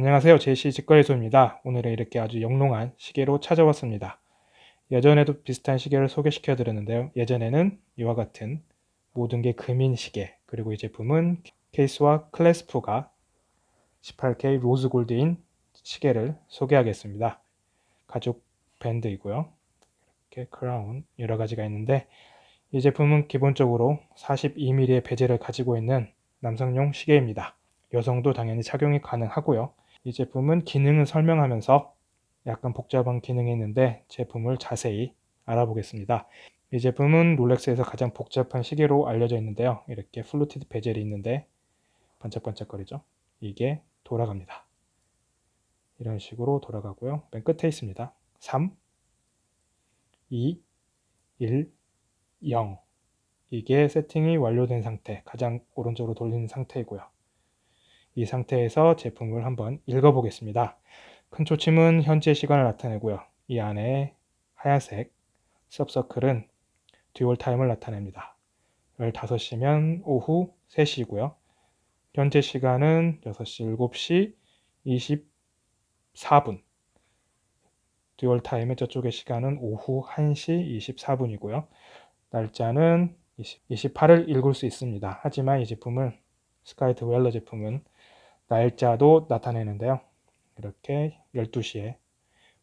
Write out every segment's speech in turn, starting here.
안녕하세요. 제시 직거래소입니다. 오늘은 이렇게 아주 영롱한 시계로 찾아왔습니다. 예전에도 비슷한 시계를 소개시켜 드렸는데요. 예전에는 이와 같은 모든 게 금인 시계 그리고 이 제품은 케이스와 clasp가 18K rose gold인 시계를 소개하겠습니다. 가죽 밴드이고요. 이렇게 크라운 여러 가지가 있는데 이 제품은 기본적으로 42mm의 bezel을 가지고 있는 남성용 시계입니다. 여성도 당연히 착용이 가능하고요. 이 제품은 기능을 설명하면서 약간 복잡한 기능이 있는데 제품을 자세히 알아보겠습니다. 이 제품은 롤렉스에서 가장 복잡한 시계로 알려져 있는데요. 이렇게 fluted bezel이 있는데 반짝반짝거리죠. 이게 돌아갑니다. 이런 식으로 돌아가고요. 맨 끝에 있습니다. 3, 2, 1, 0 이게 세팅이 완료된 상태, 가장 오른쪽으로 돌리는 상태이고요. 이 상태에서 제품을 한번 읽어보겠습니다. 큰 초침은 현재 시간을 나타내고요. 이 안에 하얀색 sub circle은 dual time을 나타냅니다. 15시면 오후 3시고요. 현재 시간은 6시 7시 24분 dual time의 저쪽의 시간은 오후 1시 24분이고요. 날짜는 28을 읽을 수 있습니다. 하지만 이 제품을 Sky-Dweller 제품은 날짜도 나타내는데요. 이렇게 12시에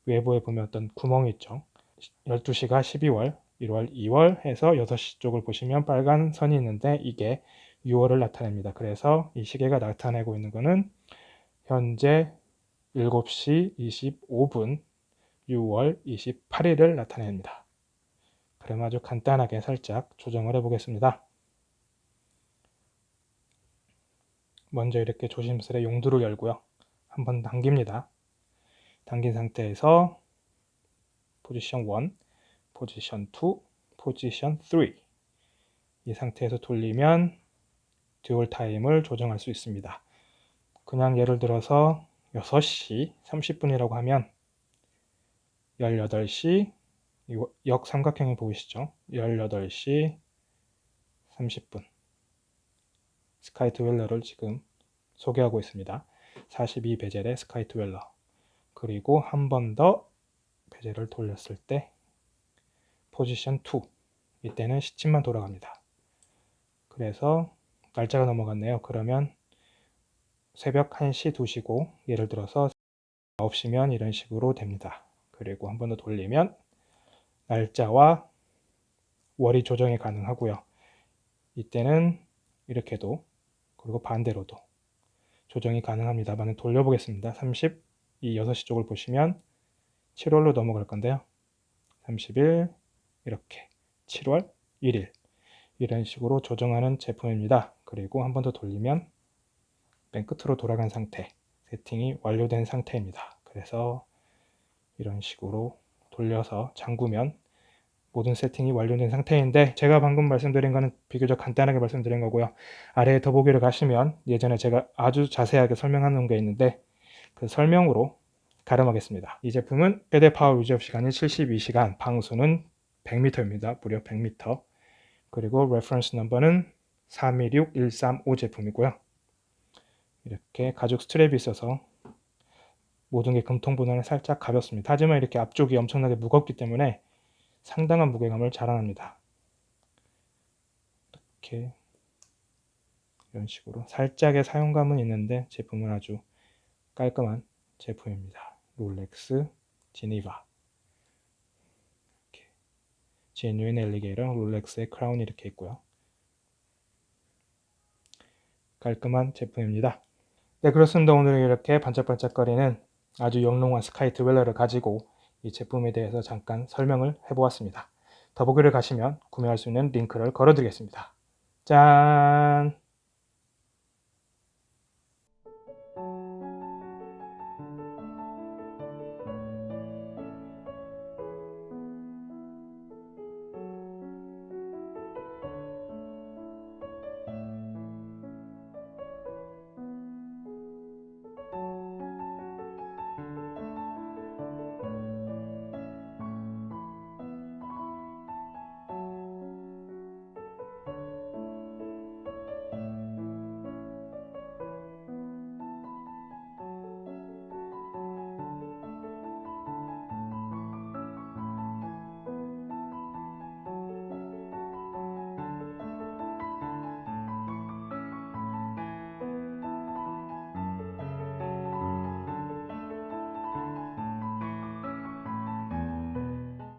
외부에 보면 어떤 구멍이 있죠. 12시가 12월, 1월, 2월 해서 6시 쪽을 보시면 빨간 선이 있는데 이게 6월을 나타냅니다. 그래서 이 시계가 나타내고 있는 것은 현재 7시 25분 6월 28일을 나타냅니다. 그럼 아주 간단하게 살짝 조정을 해 보겠습니다. 먼저 이렇게 조심스레 용두를 열고요. 한번 당깁니다. 당긴 상태에서 포지션 1, 포지션 2, 포지션 3 이 상태에서 돌리면 dual time을 조정할 수 있습니다. 그냥 예를 들어서 6시 30분이라고 하면 18시 역삼각형이 보이시죠? 18시 30분 Sky-Dweller를 지금 소개하고 있습니다. 42 bezel의 Sky-Dweller 그리고 한 번 더 bezel을 돌렸을 때 포지션 2 이때는 시침만 돌아갑니다. 그래서 날짜가 넘어갔네요. 그러면 새벽 1시 2시고 예를 들어서 9시면 이런 식으로 됩니다. 그리고 한 번 더 돌리면 날짜와 월이 조정이 가능하고요. 이때는 이렇게도 그리고 반대로도 조정이 가능합니다만 돌려보겠습니다. 30, 이 6시 쪽을 보시면 7월로 넘어갈 건데요. 30일 이렇게 7월 1일 이런 식으로 조정하는 제품입니다. 그리고 한 번 더 돌리면 맨 끝으로 돌아간 상태 세팅이 완료된 상태입니다. 그래서 이런 식으로 돌려서 잠그면 모든 세팅이 완료된 상태인데 제가 방금 말씀드린 거는 비교적 간단하게 말씀드린 거고요. 아래에 더보기를 가시면 예전에 제가 아주 자세하게 설명하는 게 있는데 그 설명으로 가름하겠습니다. 이 제품은 최대 power reserve 시간이 72시간, 방수는 100m입니다. 무려 100m. 그리고 reference number는 326135 제품이고요. 이렇게 가죽 strap이 있어서 모든 게 금통보다는 살짝 가볍습니다. 하지만 이렇게 앞쪽이 엄청나게 무겁기 때문에 상당한 무게감을 자랑합니다. 이렇게 이런 식으로 살짝의 사용감은 있는데 제품은 아주 깔끔한 제품입니다. Rolex Geneve 이렇게 genuine alligator Rolex의 crown이 이렇게 있고요. 깔끔한 제품입니다. 네 그렇습니다. 오늘 이렇게 반짝반짝거리는 아주 영롱한 Sky-Dweller를 가지고 이 제품에 대해서 잠깐 설명을 해보았습니다. 더보기를 가시면 구매할 수 있는 링크를 걸어드리겠습니다. 짠!